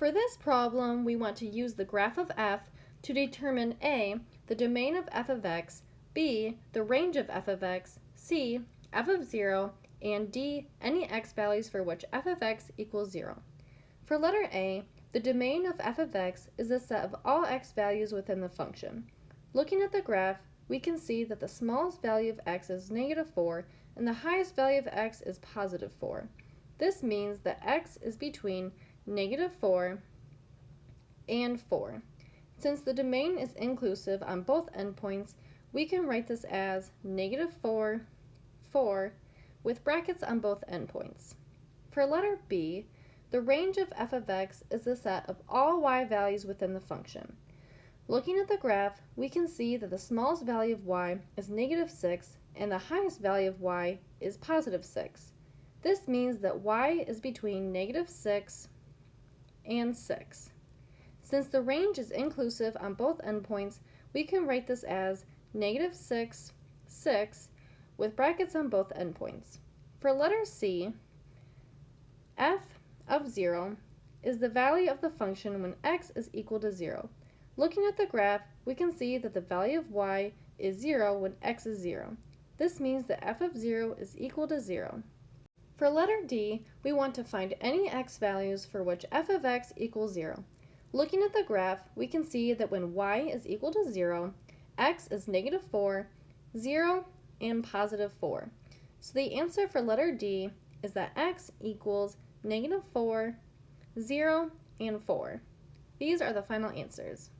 For this problem, we want to use the graph of f to determine a. the domain of f of x, b. the range of f of x, c. f of 0, and d. any x values for which f of x equals 0. For letter a, the domain of f of x is the set of all x values within the function. Looking at the graph, we can see that the smallest value of x is negative 4 and the highest value of x is positive 4. This means that x is between negative 4 and 4. Since the domain is inclusive on both endpoints, we can write this as negative 4, 4, with brackets on both endpoints. For letter b, the range of f of x is the set of all y values within the function. Looking at the graph, we can see that the smallest value of y is negative 6 and the highest value of y is positive 6. This means that y is between negative 6 and 6. Since the range is inclusive on both endpoints, we can write this as negative 6, 6, with brackets on both endpoints. For letter C, f of 0 is the value of the function when x is equal to 0. Looking at the graph, we can see that the value of y is 0 when x is 0. This means that f of 0 is equal to 0. For letter D, we want to find any x values for which f of x equals 0. Looking at the graph, we can see that when y is equal to 0, x is negative 4, 0, and positive 4. So the answer for letter D is that x equals negative 4, 0, and 4. These are the final answers.